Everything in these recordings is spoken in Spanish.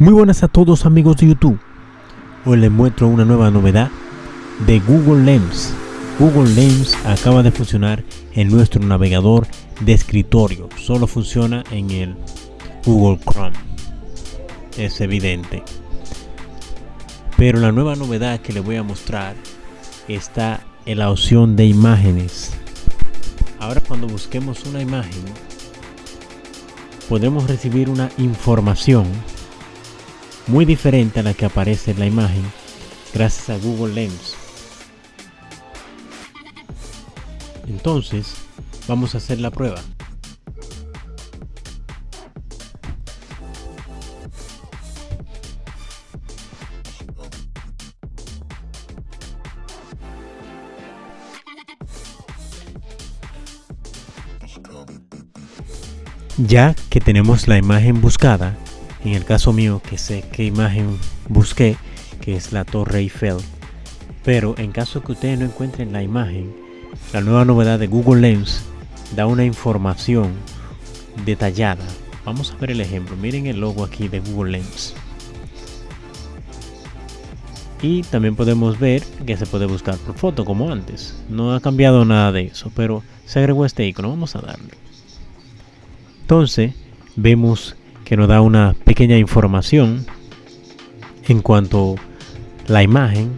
Muy buenas a todos amigos de YouTube. Hoy les muestro una nueva novedad de Google Lens. Google Lens acaba de funcionar en nuestro navegador de escritorio. Solo funciona en el Google Chrome. Es evidente. Pero la nueva novedad que les voy a mostrar está en la opción de imágenes. Ahora cuando busquemos una imagen podemos recibir una información muy diferente a la que aparece en la imagen gracias a Google Lens. Entonces, vamos a hacer la prueba. Ya que tenemos la imagen buscada, en el caso mío que sé qué imagen busqué, que es la Torre Eiffel, pero en caso que ustedes no encuentren la imagen, la nueva novedad de Google Lens da una información detallada. Vamos a ver el ejemplo. Miren el logo aquí de Google Lens. Y también podemos ver que se puede buscar por foto como antes. No ha cambiado nada de eso, pero se agregó este icono. Vamos a darle. Entonces, vemos que nos da una pequeña información en cuanto a la imagen.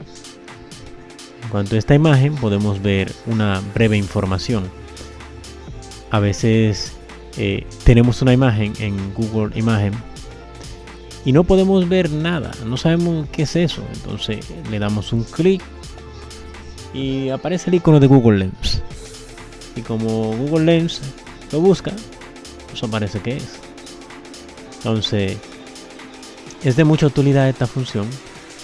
En cuanto a esta imagen podemos ver una breve información. A veces eh, tenemos una imagen en Google Imagen y no podemos ver nada, no sabemos qué es eso. Entonces le damos un clic y aparece el icono de Google Lens. Y como Google Lens lo busca, pues aparece que es. Entonces, es de mucha utilidad esta función.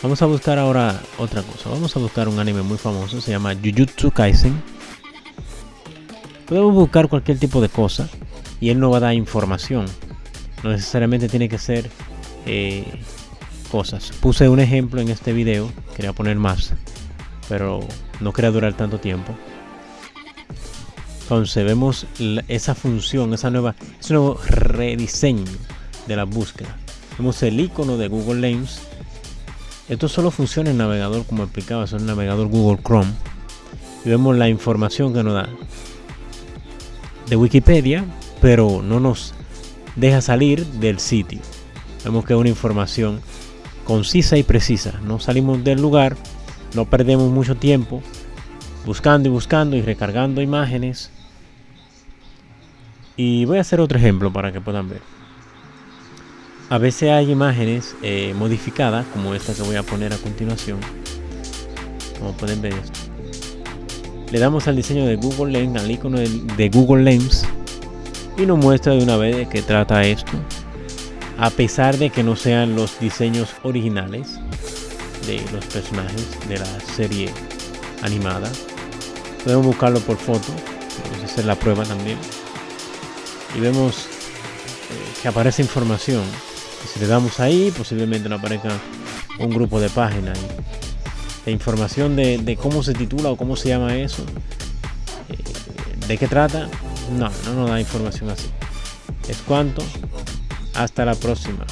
Vamos a buscar ahora otra cosa. Vamos a buscar un anime muy famoso. Se llama Jujutsu Kaisen. Podemos buscar cualquier tipo de cosa. Y él nos va a dar información. No necesariamente tiene que ser eh, cosas. Puse un ejemplo en este video. Quería poner más. Pero no quería durar tanto tiempo. Entonces vemos esa función, esa nueva, ese nuevo rediseño de la búsqueda. Vemos el icono de Google Lens. Esto solo funciona en navegador, como explicaba, es el navegador Google Chrome. Y vemos la información que nos da de Wikipedia, pero no nos deja salir del sitio. Vemos que es una información concisa y precisa. No salimos del lugar, no perdemos mucho tiempo buscando y buscando y recargando imágenes. Y voy a hacer otro ejemplo para que puedan ver. A veces hay imágenes eh, modificadas, como esta que voy a poner a continuación. Como pueden ver. Le damos al diseño de Google Lens, al icono de, Google Lens, y nos muestra de una vez de qué trata esto. A pesar de que no sean los diseños originales de los personajes de la serie animada. Podemos buscarlo por foto, vamos a hacer la prueba también. Y vemos eh, que aparece información si le damos ahí, posiblemente nos aparezca un grupo de páginas. La información de, cómo se titula o cómo se llama eso, eh, de qué trata, no, no nos da información así. Es cuanto. Hasta la próxima.